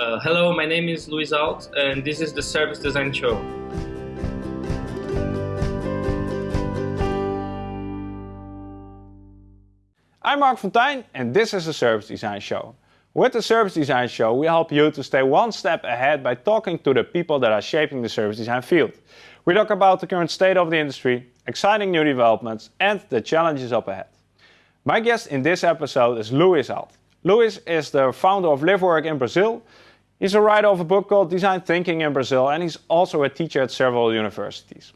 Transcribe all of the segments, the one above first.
Uh, hello, my name is Luis Alt, and this is the Service Design Show. I'm Marc Fonteijn, and this is the Service Design Show. With the Service Design Show, we help you to stay one step ahead by talking to the people that are shaping the service design field. We talk about the current state of the industry, exciting new developments, and the challenges up ahead. My guest in this episode is Luis Alt. Luis is the founder of LiveWork in Brazil He's a writer of a book called Design Thinking in Brazil, and he's also a teacher at several universities.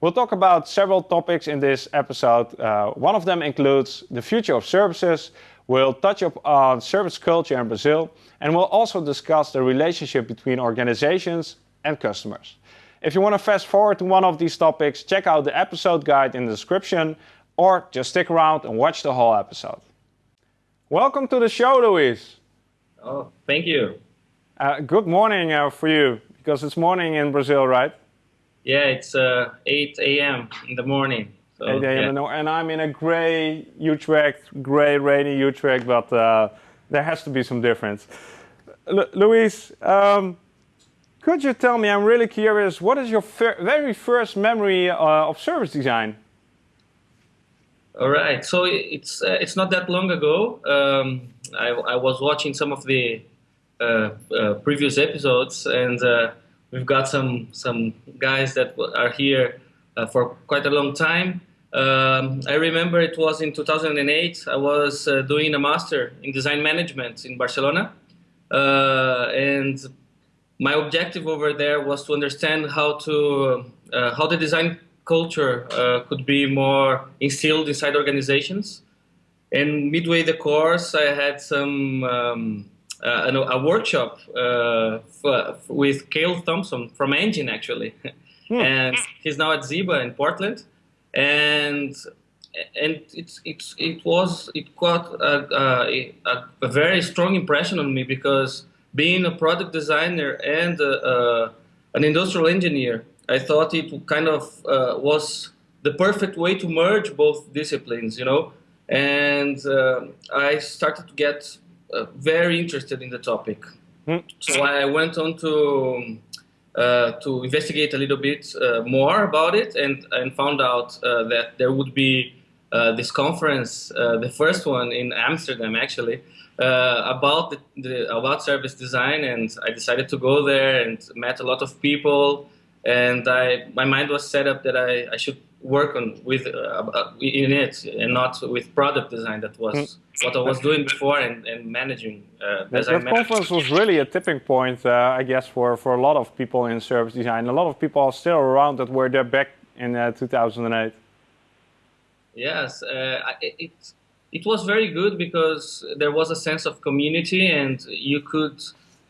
We'll talk about several topics in this episode. Uh, one of them includes the future of services. We'll touch up on service culture in Brazil, and we'll also discuss the relationship between organizations and customers. If you want to fast forward to one of these topics, check out the episode guide in the description, or just stick around and watch the whole episode. Welcome to the show, Luis. Oh, thank you. Uh, good morning uh, for you, because it's morning in Brazil, right? Yeah, it's uh, 8 a.m. in the morning. So, 8 a.m. Yeah. and I'm in a gray Utrecht, gray, rainy Utrecht, but uh, there has to be some difference. L Luis, um, could you tell me, I'm really curious, what is your very first memory uh, of service design? All right, so it's uh, it's not that long ago. Um, I, I was watching some of the previous episodes, and uh, we've got some some guys that are here for quite a long time. Um, I remember it was in 2008. I was doing a master in design management in Barcelona, and my objective over there was to understand how to how the design culture uh, could be more instilled inside organizations. And midway the course, I had some um, uh, a workshop uh, for, with Cale Thompson from Engine actually, hmm. and he's now at Ziba in Portland, and and it's it's it was it got a, a, a, very strong impression on me because being a product designer and uh, an industrial engineer, I thought it kind of uh, was the perfect way to merge both disciplines, you know. And uh, I started to get uh, very interested in the topic. Mm. So I went on to uh, to investigate a little bit uh, more about it and, and found out uh, that there would be uh, this conference, the first one in Amsterdam actually, about the, the, about service design and I decided to go there and met a lot of people and I my mind was set up that I, I should work on with uh, in it and not with product design that was mm. What I was doing before and, and managing uh, that, that conference was really a tipping point uh, I guess for, for a lot of people in service design. A lot of people are still around that were there back in uh, 2008 yes uh, it, it was very good because there was a sense of community and you could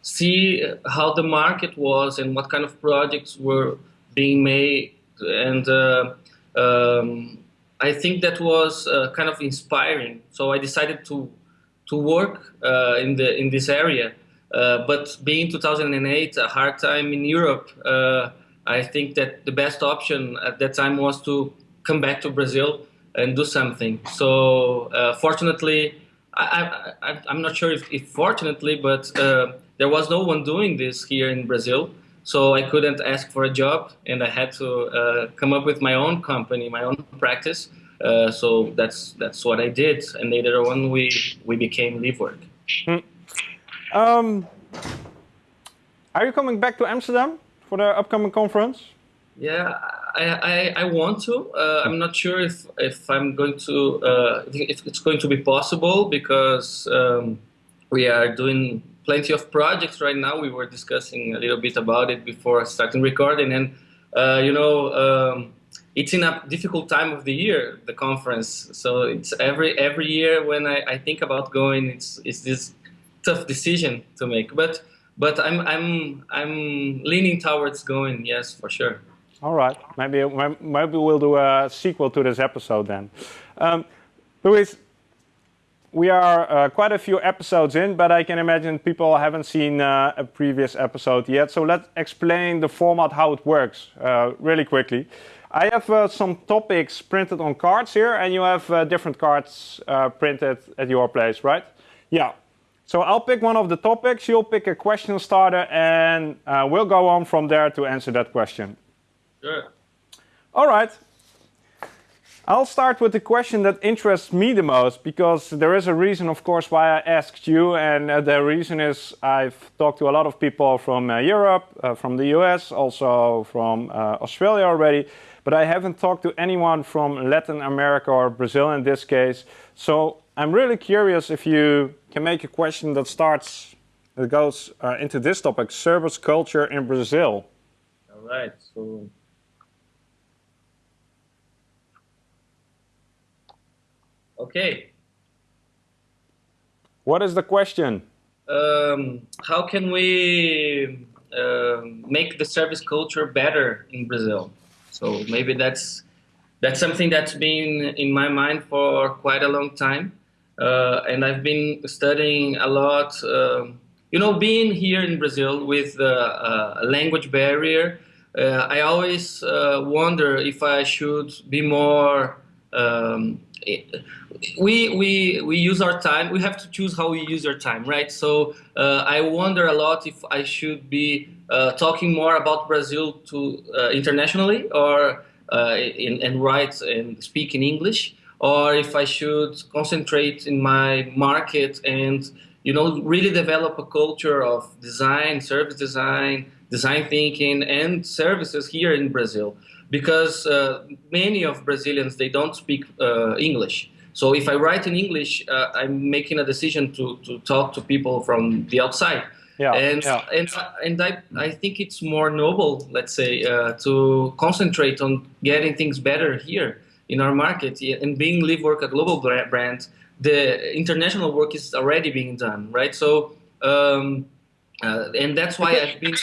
see how the market was and what kind of projects were being made and uh, um, I think that was uh, kind of inspiring. So I decided to to work uh, in the in this area. Uh, but being 2008, a hard time in Europe, uh, I think that the best option at that time was to come back to Brazil and do something. So uh, fortunately, I, am not sure if, if fortunately, but uh, there was no one doing this here in Brazil. So I couldn't ask for a job, and I had to uh, come up with my own company, my own practice. Uh, so that's that's what I did, and later on we we became LiveWork. Hmm. Um, are you coming back to Amsterdam for the upcoming conference? Yeah, I, I, I want to. Uh, I'm not sure if, if I'm going to, uh, if it's going to be possible because um, we are doing plenty of projects right now. We were discussing a little bit about it before starting recording, and uh, you know, um, it's in a difficult time of the year, the conference. So it's every every year when I, I think about going, it's it's this tough decision to make. But but I'm I'm I'm leaning towards going. Yes, for sure. All right, maybe maybe we'll do a sequel to this episode then. Um, Luis, we are uh, quite a few episodes in, but I can imagine people haven't seen uh, a previous episode yet. So let's explain the format, how it works, uh, really quickly. I have uh, some topics printed on cards here, and you have uh, different cards uh, printed at your place, right? Yeah. So I'll pick one of the topics, you'll pick a question starter, and uh, we'll go on from there to answer that question. Sure. All right. I'll start with the question that interests me the most because there is a reason, of course, why I asked you. And uh, the reason is I've talked to a lot of people from uh, Europe, uh, from the US, also from uh, Australia already. But I haven't talked to anyone from Latin America or Brazil in this case. So I'm really curious if you can make a question that starts, that goes uh, into this topic, service culture in Brazil. All right. So, okay. What is the question? Um, how can we uh, make the service culture better in Brazil? So maybe that's that's something that's been in my mind for quite a long time. Uh, and I've been studying a lot. Um, you know, being here in Brazil with uh, a language barrier, uh, I always uh, wonder if I should be more. Um, we we we use our time. We have to choose how we use our time, right? So uh, I wonder a lot if I should be uh, talking more about Brazil to internationally or in, and write and speak in English or if I should concentrate in my market and you know really develop a culture of design, service design, design thinking, and services here in Brazil, because uh, many of Brazilians they don't speak uh, English. So if I write in English, uh, I'm making a decision to, to talk to people from the outside. Yeah, and yeah. and and I I think it's more noble, let's say, uh, to concentrate on getting things better here in our market. And being Live Work a global brand, the international work is already being done, right? So, um, uh, and that's why I've been.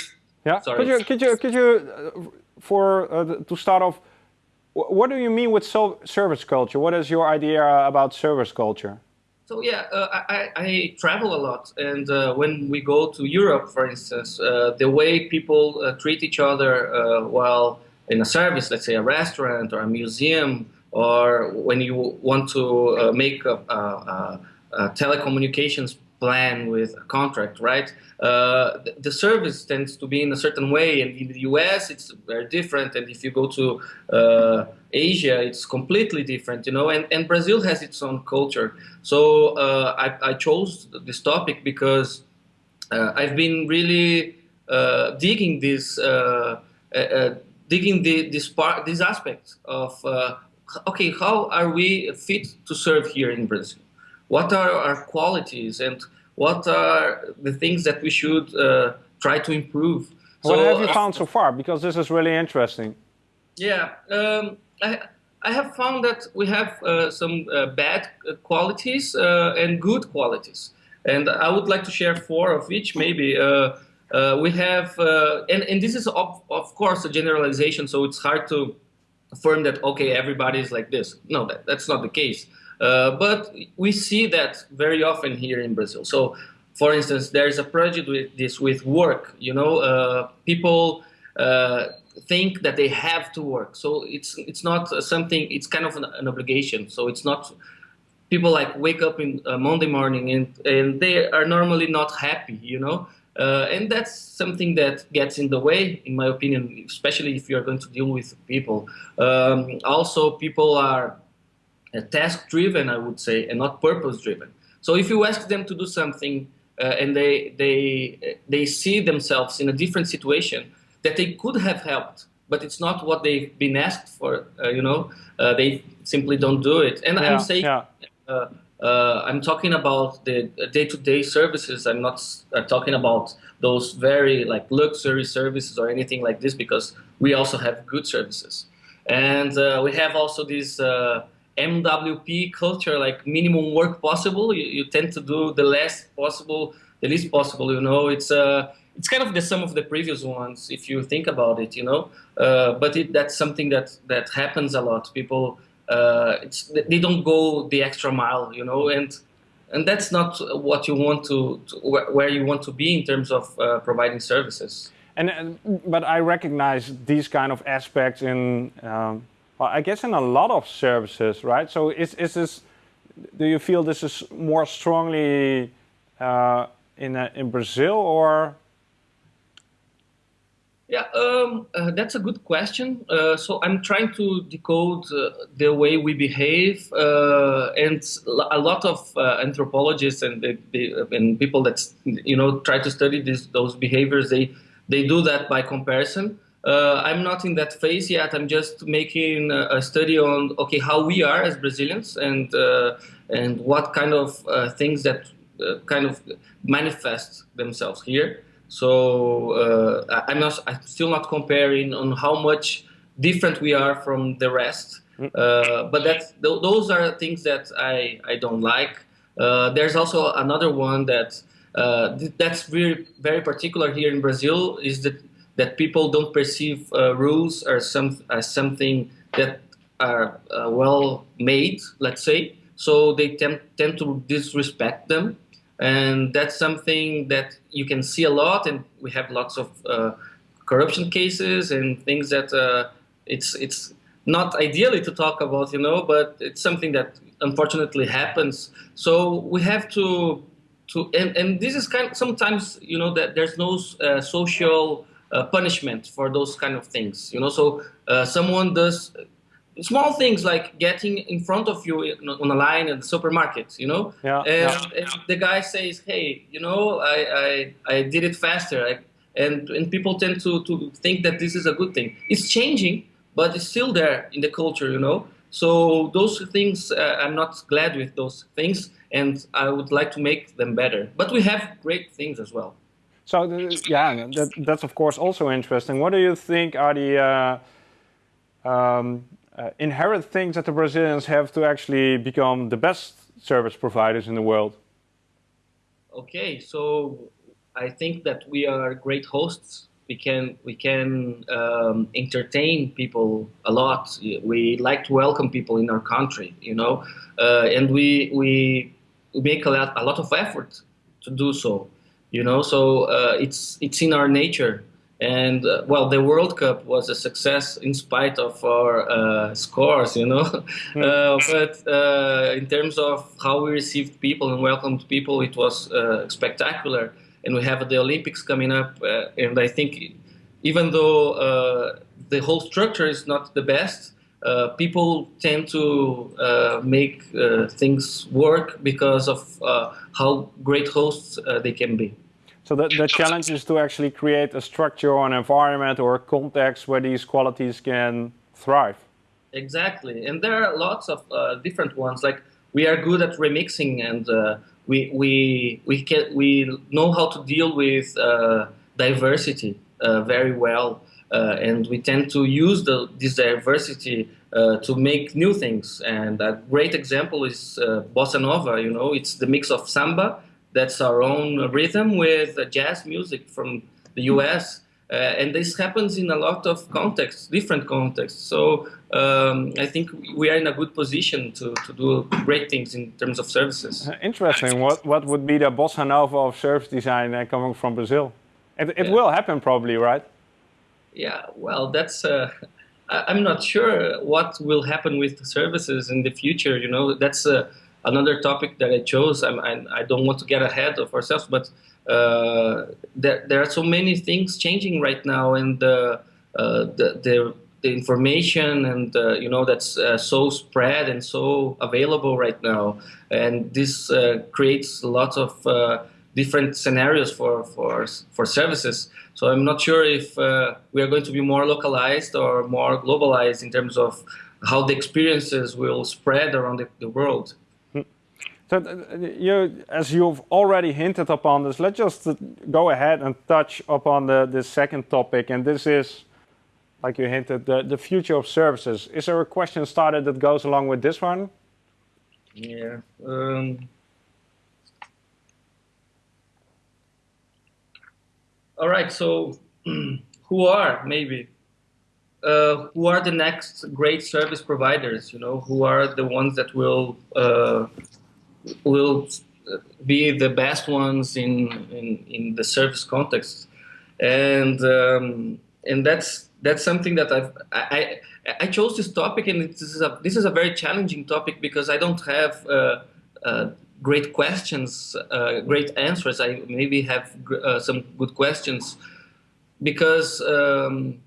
Yeah. Sorry. Could you could you could you uh, for uh, to start off? What do you mean with service culture? What is your idea about service culture? So yeah, uh, I, I, travel a lot, and uh, when we go to Europe, for instance, uh, the way people uh, treat each other uh, while in a service, let's say a restaurant or a museum, or when you want to uh, make a, a, a, telecommunications plan with a contract, right? Uh, the, the, service tends to be in a certain way, and in the US it's very different, and if you go to uh, Asia, it's completely different, you know. And, and Brazil has its own culture. So uh, I, I, chose this topic because uh, I've been really uh, digging this digging the, this part, this aspect of okay, how are we fit to serve here in Brazil? What are our qualities and what are the things that we should uh, try to improve? What so, have you found so far? Because this is really interesting. Yeah, um, I, I have found that we have uh, some uh, bad qualities uh, and good qualities. And I would like to share four of each, maybe. Uh, uh, we have, and, and this is, of, of course, a generalization, so it's hard to affirm that okay everybody is like this no that, that's not the case uh, but we see that very often here in brazil. So for instance there's a prejudice with this with work you know uh, people uh, think that they have to work. So it's it's not something it's kind of an, an obligation. So it's not people like wake up in uh, monday morning and and they are normally not happy you know? Uh, and that's something that gets in the way, in my opinion, especially if you're going to deal with people. Um, also, people are uh, task driven, I would say, and not purpose driven. So if you ask them to do something uh, and they, they, they see themselves in a different situation that they could have helped, but it's not what they've been asked for, uh, you know, uh, they simply don't do it. And yeah, I'm saying, yeah. Uh, uh, I'm talking about the day-to-day services. I'm not uh, talking about those very like luxury services or anything like this because we also have good services. And uh, we have also these uh, MWP culture, like minimum work possible. You, you, tend to do the less possible, the least possible, you know. It's uh, it's kind of the sum of the previous ones if you think about it, you know. Uh, but it, that's something that, that happens a lot. People uh, they don't go the extra mile, you know, and and that's not what you want to, to where you want to be in terms of uh, providing services. And uh, but I recognize these kind of aspects in, um, well, I guess in a lot of services, right? So is is this? Do you feel this is more strongly uh, in uh, in Brazil or? Yeah, um, uh, that's a good question. Uh, so I'm trying to decode uh, the way we behave, and a lot of anthropologists and and people that you know try to study this, those behaviors. They they do that by comparison. Uh, I'm not in that phase yet. I'm just making a, study on okay how we are as Brazilians and and what kind of things that kind of manifest themselves here. So uh, I'm not. I'm still not comparing on how much different we are from the rest. Mm. Uh, but that's th those are things that I I don't like. Uh, there's also another one that uh, th that's very very particular here in Brazil is that that people don't perceive uh, rules as some as something that are uh, well made. Let's say so they tend tend to disrespect them and that's something that you can see a lot and we have lots of uh, corruption cases and things that uh, it's it's not ideally to talk about you know but it's something that unfortunately happens so we have to to and, and this is kind of sometimes you know that there's no uh, social punishment for those kind of things you know so uh, someone does small things like getting in front of you on a line at the supermarket, you know, yeah, and, yeah. and, the guy says, "Hey, you know, I I, I did it faster," I, and and people tend to to think that this is a good thing. It's changing, but it's still there in the culture, you know. So those things, uh, I'm not glad with those things, and I would like to make them better. But we have great things as well. So the, yeah, that, that's of course also interesting. What do you think are the uh, um, uh, inherent things that the Brazilians have to actually become the best service providers in the world? Okay, so I think that we are great hosts. We can we can um, entertain people a lot. We like to welcome people in our country, you know, uh, and we we make a lot a lot of effort to do so, you know. So uh, it's it's in our nature and uh, well, the World Cup was a success in spite of our uh, scores, you know. Mm. Uh, but uh, in terms of how we received people and welcomed people, it was uh, spectacular. And we have the Olympics coming up, uh, and I think even though the whole structure is not the best, people tend to make things work because of how great hosts they can be. So the, the challenge is to actually create a structure or an environment or a context where these qualities can thrive. Exactly, and there are lots of uh, different ones. Like we are good at remixing, and uh, we we we can we know how to deal with uh, diversity uh, very well, uh, and we tend to use the, this diversity uh, to make new things. And a great example is bossa nova. You know, it's the mix of samba that's our own rhythm with jazz music from the US. Uh, and this happens in a lot of contexts, different contexts. So um, I think we are in a good position to, to do great things in terms of services. Uh, interesting. What, what would be the bossa nova of service design uh, coming from Brazil? It, it yeah. will happen probably, right? Yeah, well, that's... Uh, I'm not sure what will happen with services in the future. You know, that's uh, another topic that I chose, I'm, I, I don't want to get ahead of ourselves, but uh, there, there are so many things changing right now, and uh, the, the, the information and uh, you know that's uh, so spread and so available right now, and this uh, creates lots of uh, different scenarios for for for services. So I'm not sure if we are going to be more localized or more globalized in terms of how the experiences will spread around the, the world. So you, as you've already hinted upon this, let's just go ahead and touch upon the, the second topic, and this is, like you hinted, the, the future of services. Is there a question started that goes along with this one? Yeah. Um, all right. So, who are maybe uh, who are the next great service providers? You know, who are the ones that will uh, will be the best ones in, in, in the service context. And, um, and that's, that's something that I've, I, I chose this topic and this is a, this is a very challenging topic because I don't have uh, uh, great questions, uh, great answers. I maybe have uh, some good questions because um,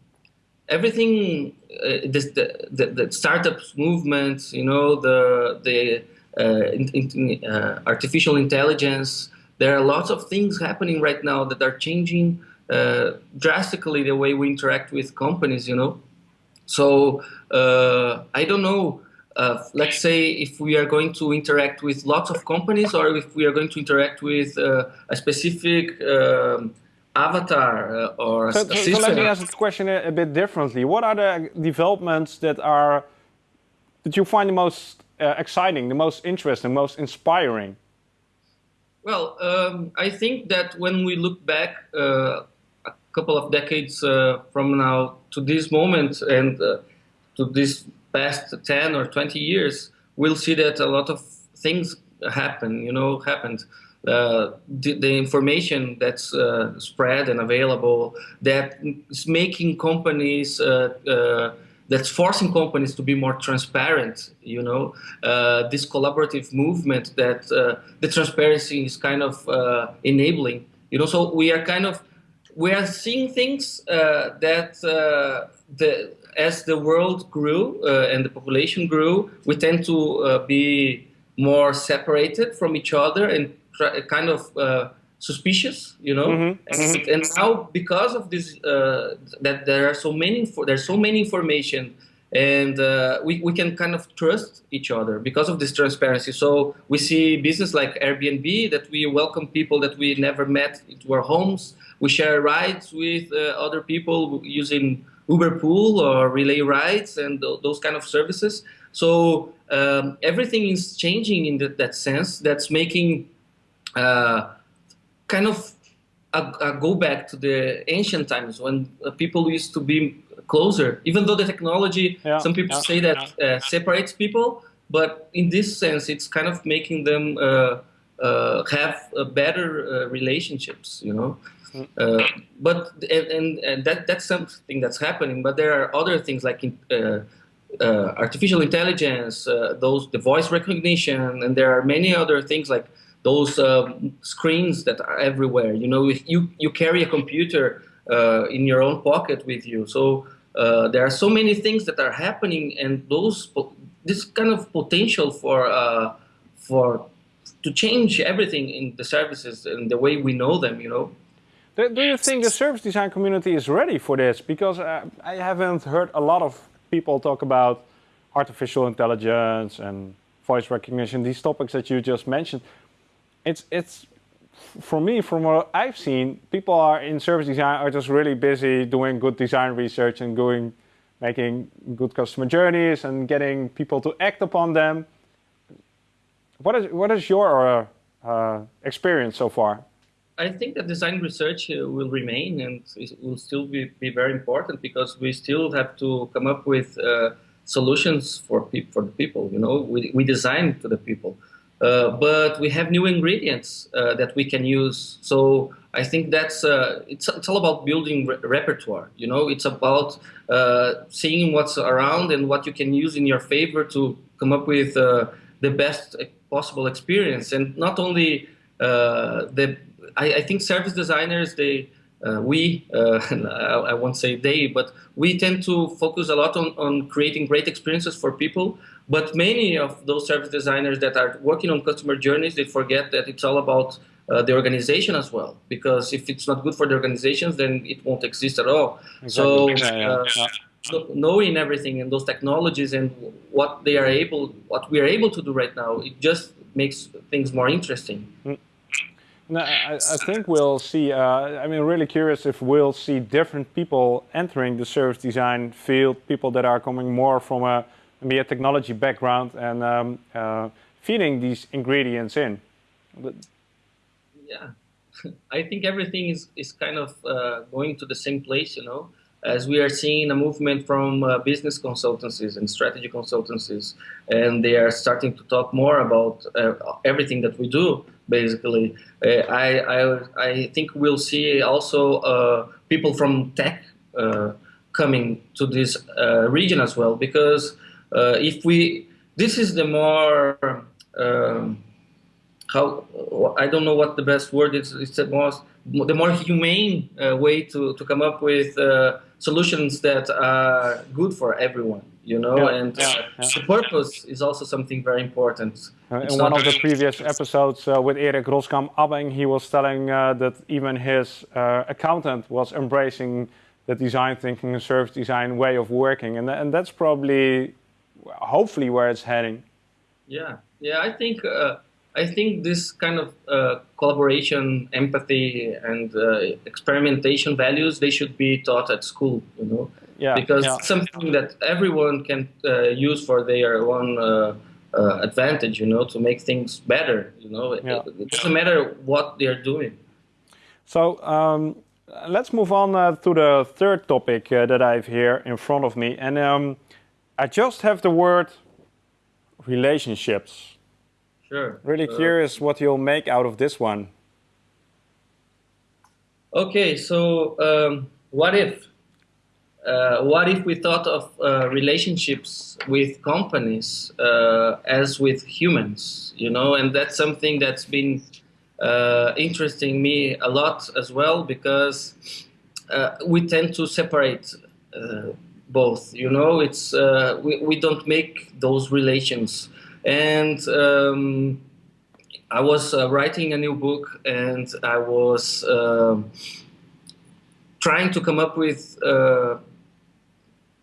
everything, uh, this, the, the, the startups movement, you know, the the uh, in, in, uh, artificial intelligence. There are lots of things happening right now that are changing uh, drastically the way we interact with companies. You know, so I don't know. Uh, let's say if we are going to interact with lots of companies or if we are going to interact with uh, a specific um, avatar uh, or so, so, so, let me ask the question a, a, bit differently. What are the developments that are that you find the most uh, exciting, the most interesting, most inspiring? Well, um, I think that when we look back uh, a couple of decades uh, from now to this moment and to this past 10 or 20 years, we'll see that a lot of things happen, you know, happened. Uh, the, the, information that's uh, spread and available that is making companies uh, uh that's forcing companies to be more transparent you know? Uh, this collaborative movement that uh, the transparency is kind of enabling you know? So we are kind of we are seeing things that the as the world grew uh, and the population grew, we tend to uh, be more separated from each other and kind of uh, suspicious, you know. Mm -hmm. and, mm-hmm. and, now, because of this, uh, that there are so many, there's so many information, and uh, we we can kind of trust each other because of this transparency. So we see business like Airbnb that we welcome people that we never met into our homes. We share rides with uh, other people using Uber Pool or Relay Rides and th those kind of services. So um, everything is changing in the, that sense. That's making uh, kind of a, a, go back to the ancient times when uh, people used to be closer. Even though the technology, yeah, some people yeah, say that yeah. uh, separates people, but in this sense, it's kind of making them uh, uh, have better uh, relationships. You know. Uh, but and, and, that that's something that's happening. But there are other things like in, uh, uh, artificial intelligence, uh, those the voice recognition, and there are many other things like those um, screens that are everywhere. You know, you you carry a computer uh, in your own pocket with you, so uh, there are so many things that are happening, and those this kind of potential for for to change everything in the services and the way we know them. You know. Do, you think the service design community is ready for this? Because uh, I haven't heard a lot of people talk about artificial intelligence and voice recognition, these topics that you just mentioned. It's, it's for me, from what I've seen, people are in service design are just really busy doing good design research and going, making good customer journeys and getting people to act upon them. What is, what is your uh, experience so far? I think that design research uh, will remain and it will still be, be very important because we still have to come up with uh, solutions for, for the people. You know, we, we design to the people, uh, but we have new ingredients uh, that we can use. So I think that's uh, it's it's all about building re repertoire. You know, it's about uh, seeing what's around and what you can use in your favor to come up with the best possible experience, and not only the I, I think service designers, they, uh, we, uh, I, I, won't say they, but we tend to focus a lot on, on creating great experiences for people. But many of those service designers that are working on customer journeys, they forget that it's all about uh, the organization as well. Because if it's not good for the organizations, then it won't exist at all. Exactly. So, yeah, yeah. so knowing everything and those technologies and what they are able, what we are able to do right now, it just makes things more interesting. Mm. No, I, I, think we'll see, uh, I mean, really curious if we'll see different people entering the service design field, people that are coming more from a, maybe a technology background and um, uh, feeding these ingredients in. But yeah, I think everything is, is kind of uh, going to the same place, you know, as we are seeing a movement from uh, business consultancies and strategy consultancies, and they are starting to talk more about uh, everything that we do basically. Uh, I, I, I think we'll see also uh, people from tech coming to this region as well, because if we, this is the more um, how I don't know what the best word is. It's the most the more humane uh, way to, to come up with uh, solutions that are good for everyone. You know, Yeah, and yeah, uh, yeah. the purpose is also something very important. Uh, in one of the previous episodes uh, with Erik Roskam Abbing, he was telling uh, that even his uh, accountant was embracing the design thinking and service design way of working, and, tha- and that's probably, hopefully, where it's heading. Yeah, yeah. I think uh, I think this kind of uh, collaboration, empathy, and uh, experimentation values they should be taught at school. You know, Yeah, because yeah. it's something that everyone can uh, use for their own uh, uh, advantage. You know, to make things better. You know, it, Yeah. it doesn't matter what they're doing. So um, let's move on uh, to the third topic uh, that I have here in front of me. And um, I just have the word relationships. Sure. Really Uh, curious what you'll make out of this one. Okay, so um, what if? Uh, what if we thought of uh, relationships with companies uh, as with humans? You know, and that's something that's been uh, interesting me a lot as well because uh, we tend to separate uh, both. You know, it's uh, we we don't make those relations, and um, I was uh, writing a new book and I was um trying to come up with. Uh,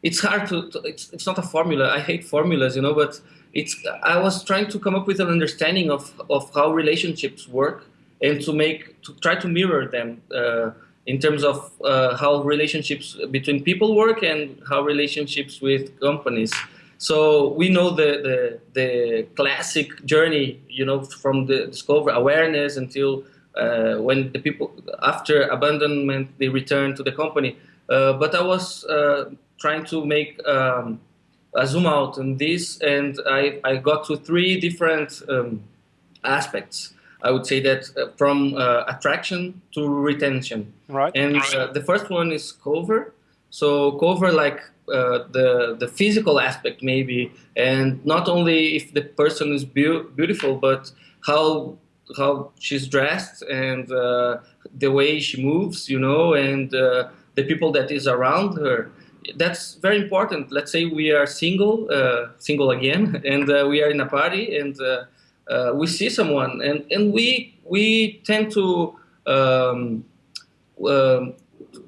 it's hard to, to it's, it's not a formula. I hate formulas, you know, but it's. I was trying to come up with an understanding of, of how relationships work and to make to try to mirror them uh, in terms of uh, how relationships between people work and how relationships with companies. So we know the, the, the classic journey, you know, from the discover awareness until uh, when the people after abandonment they return to the company. Uh, but I was uh, trying to make um, a zoom out on this, and I, I got to three different um, aspects. I would say that uh, from uh, attraction to retention. Right. And uh, the first one is cover. So cover like uh, the the physical aspect maybe, and not only if the person is beau- beautiful, but how how she's dressed and uh, the way she moves, you know, and uh, the people that is around her. That's very important. Let's say we are single, uh, single again, and uh, we are in a party, and uh, uh, we see someone, and, and we we tend to um, um,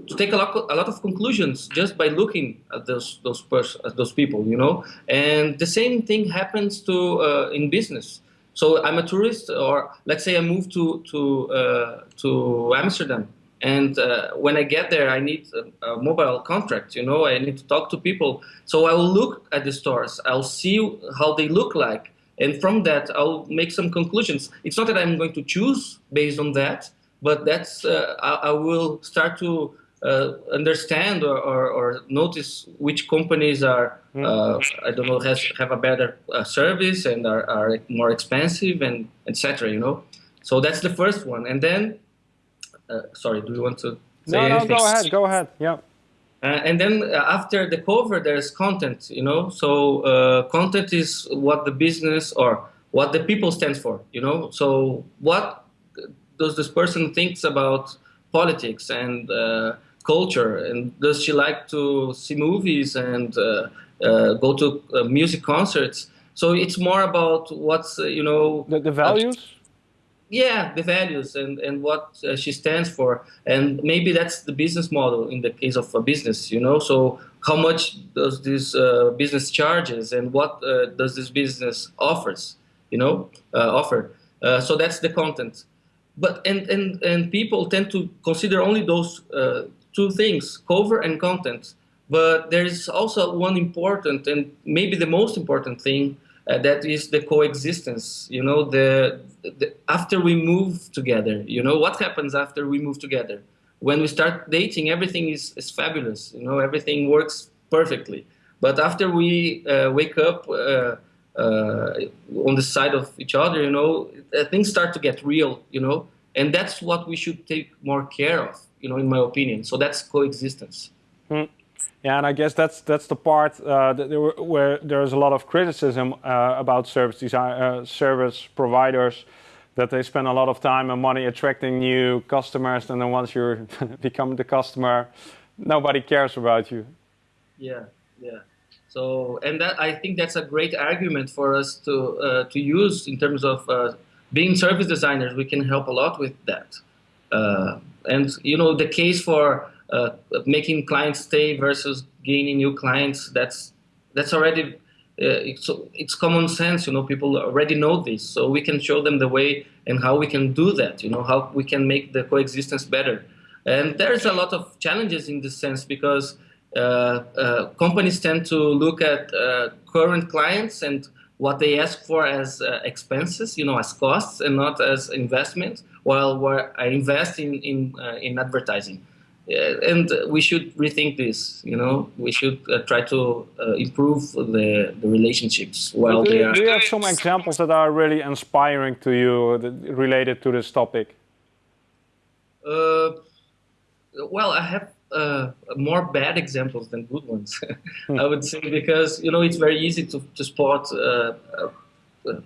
to take a lot, a lot of conclusions just by looking at those those pers- at those people, you know. And the same thing happens to uh, in business. So I'm a tourist, or let's say I move to to uh, to Amsterdam, and uh, when I get there, I need a, a mobile contract. You know, I need to talk to people. So I will look at the stores. I'll see how they look like, and from that, I'll make some conclusions. It's not that I'm going to choose based on that, but that's uh, I, I will start to uh, understand or, or, or notice which companies are uh, I don't know has have a better uh, service and are, are more expensive and etc. You know, so that's the first one, and then uh, sorry, do you want to say No, no, anything? go ahead, go ahead. Yeah. Uh, and then uh, after the cover, there's content, you know. So uh, content is what the business or what the people stands for, you know. So what does this person thinks about politics and uh, culture, and does she like to see movies and uh, uh, go to music concerts? So it's more about what's you know The, the values? Yeah the values and and what uh, she stands for. And maybe that's the business model in the case of a business you know? So how much does this uh, business charges and what uh, does this business offers you know uh, offer? Uh, so that's the content. But and and and people tend to consider only those uh, two things cover and content. But there is also one important and maybe the most important thing uh, that is the coexistence you know the, the after we move together you know what happens after we move together? When we start dating everything is, is fabulous you know everything works perfectly. But after we uh, wake up uh, uh, on the side of each other you know uh, things start to get real you know and that's what we should take more care of you know in my opinion. So that's coexistence Yeah, and I guess that's that's the part uh, that there were, where there's a lot of criticism uh, about service design, uh, service providers that they spend a lot of time and money attracting new customers, and then once you become the customer, nobody cares about you. Yeah, yeah. So, and that I think that's a great argument for us to uh, to use in terms of uh, being service designers. We can help a lot with that. Uh, and you know, the case for uh, making clients stay versus gaining new clients. That's that's already uh, it's, it's common sense, you know, people already know this, so we can show them the way and how we can do that, you know, how we can make the coexistence better. And there's a lot of challenges in this sense because uh, uh, companies tend to look at uh, current clients and what they ask for as uh, expenses, you know, as costs and not as investment, while I invest in, in, uh, in advertising and we should rethink this. You know, we should uh, try to uh, improve the, the relationships while do, they are. Do you have some examples that are really inspiring to you that, related to this topic? Uh, well, I have uh, more bad examples than good ones. I would say because you know it's very easy to to spot uh, uh,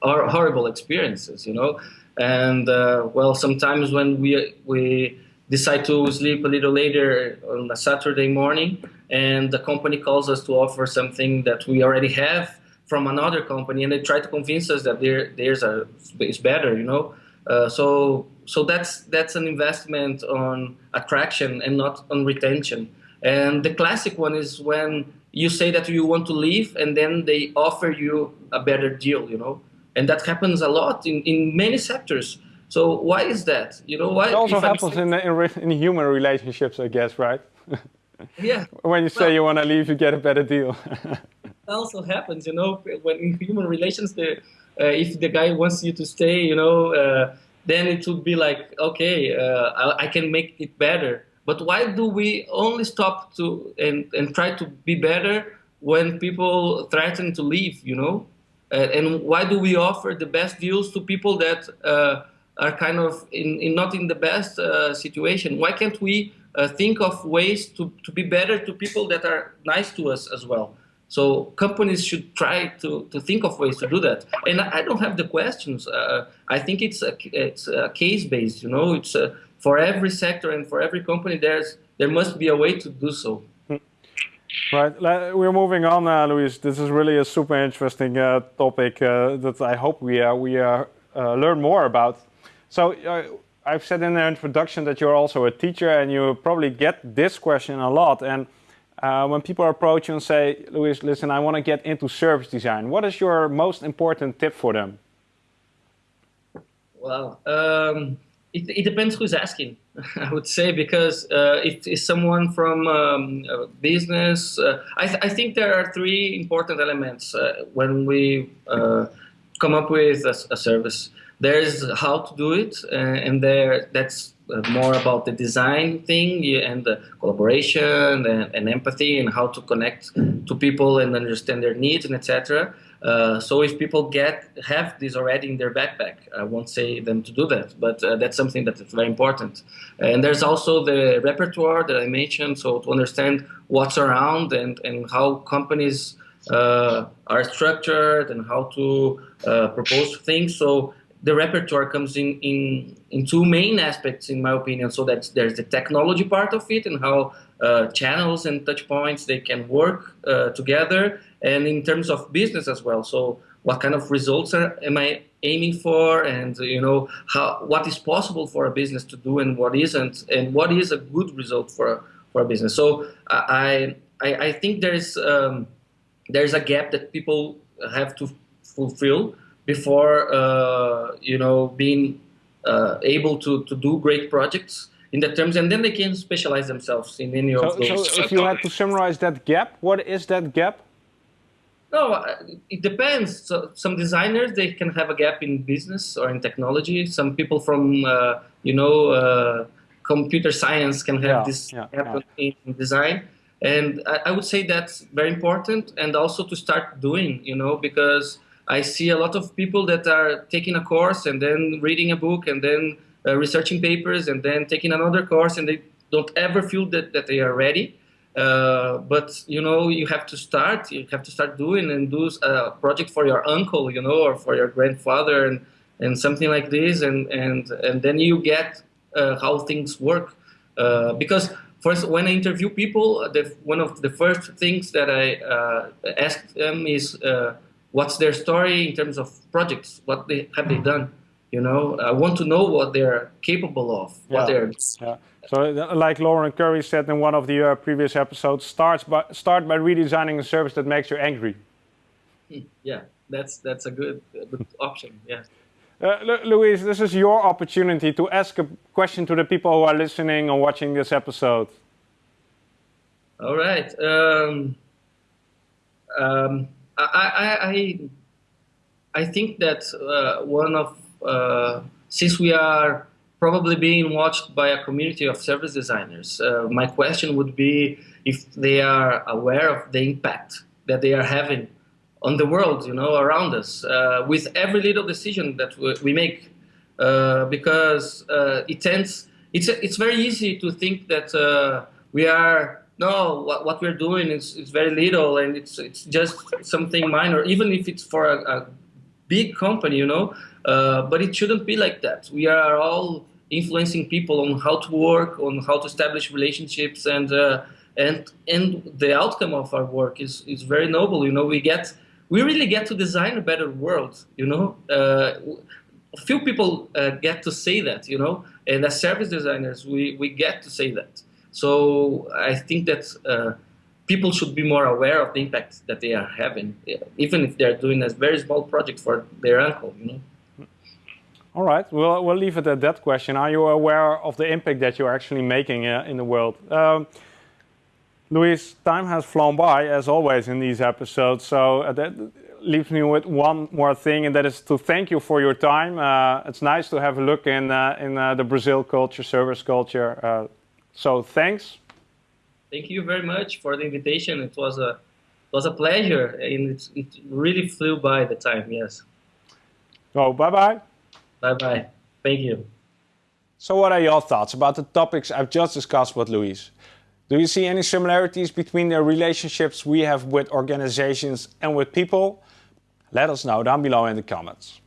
horrible experiences. You know, and well, sometimes when we we decide to sleep a little later on a Saturday morning, and the company calls us to offer something that we already have from another company, and they try to convince us that there there's a is better, you know. Uh, so so that's that's an investment on attraction and not on retention. And the classic one is when you say that you want to leave, and then they offer you a better deal, you know. And that happens a lot in, in many sectors. So why is that? You know why? It also happens in, in, in human relationships, I guess, right? yeah. when you say well, you want to leave, you get a better deal. also happens, you know, when in human relations, the, uh, if the guy wants you to stay, you know, uh, then it would be like, okay, uh, I, I, can make it better. But why do we only stop to and, and try to be better when people threaten to leave, you know? Uh, and why do we offer the best deals to people that uh, are kind of in, in not in the best uh, situation. Why can't we uh, think of ways to, to be better to people that are nice to us as well? So companies should try to, to think of ways to do that. And I don't have the questions. Uh, I think it's a, it's a case based. You know, it's a, for every sector and for every company. There's there must be a way to do so. Right, we're moving on, uh, Luis. This is really a super interesting uh, topic uh, that I hope we uh, we learn more about. So uh, I've said in the introduction that you're also a teacher and you probably get this question a lot. And uh, when people approach you and say, Luis, listen, I want to get into service design, what is your most important tip for them? Well, um, it, it, depends who's asking, I would say, because uh, if it's someone from um, business, uh, I, th I, think there are three important elements uh, when we uh, come up with a, a service. There's how to do it, uh, and there that's uh, more about the design thing and the collaboration and, and, empathy and how to connect to people and understand their needs and etc. Uh, so if people get have this already in their backpack, I won't say them to do that, but uh, that's something that is very important. And there's also the repertoire that I mentioned, so to understand what's around and, and how companies uh, are structured and how to uh, propose things. So the repertoire comes in, in, in two main aspects, in my opinion. So that there's the technology part of it and how uh, channels and touch points they can work uh, together, and in terms of business as well. So what kind of results are, am I aiming for, and you know how what is possible for a business to do and what isn't, and what is a good result for a, for a business. So I I, I think there's um, there's a gap that people have to fulfill before uh, you know being uh, able to, to do great projects in the terms, and then they can specialize themselves in any so, of those. So, if you had to summarize that gap, what is that gap? No, uh, it depends. So some designers they can have a gap in business or in technology. Some people from uh, you know uh, computer science can have yeah, this yeah, gap yeah. in design. And I, I would say that's very important, and also to start doing, you know, because I see a lot of people that are taking a course and then reading a book and then uh, researching papers and then taking another course and they don't ever feel that, that they are ready. Uh, but you know you have to start you have to start doing and do a project for your uncle you know or for your grandfather and and something like this, and and and then you get uh, how things work. Uh, because first, when I interview people, the, one of the first things that I uh, ask them is uh, what's their story in terms of projects, what they have they done. You know, I want to know what they're capable of, what they're Yeah. So, uh, like Lauren Currie said in one of the uh, previous episodes, starts by, start by redesigning a service that makes you angry. yeah. That's that's a good, a good option. Yeah. Uh, Lu- Luis, this is your opportunity to ask a question to the people who are listening or watching this episode. All right. Um, um, I, I, I, think that uh, one of uh, since we are probably being watched by a community of service designers, uh, my question would be if they are aware of the impact that they are having on the world, you know, around us, uh, with every little decision that we, make, uh, because uh, it tends, it's it's very easy to think that we are no, what, what we're doing is, is very little and it's it's just something minor, even if it's for a, a big company, you know. Uh, but it shouldn't be like that. We are all influencing people on how to work, on how to establish relationships, and uh, and and the outcome of our work is is very noble. You know, we get we really get to design a better world. You know, uh, few people uh, get to say that. You know, and as service designers, we we get to say that. So I think that uh, people should be more aware of the impact that they are having, even if they're doing a very small project for their uncle. You know. All right, we'll, we'll leave it at that question. Are you aware of the impact that you're actually making uh, in the world? Um, Luis, time has flown by, as always, in these episodes. So uh, that leaves me with one more thing, and that is to thank you for your time. Uh, it's nice to have a look in, uh, in uh, the Brazil culture, service culture. So thanks. Thank you very much for the invitation. It was a it was a pleasure, and it, it really flew by the time. Yes. Oh, bye bye. Bye bye. Thank you. So, what are your thoughts about the topics I've just discussed with Luis? Do you see any similarities between the relationships we have with organizations and with people? Let us know down below in the comments.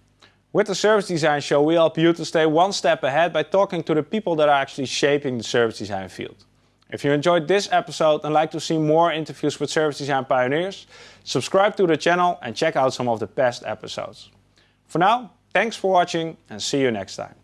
With the Service Design Show, we help you to stay one step ahead by talking to the people that are actually shaping the service design field. If you enjoyed this episode and like to see more interviews with service design pioneers, subscribe to the channel and check out some of the past episodes. For now, thanks for watching and see you next time.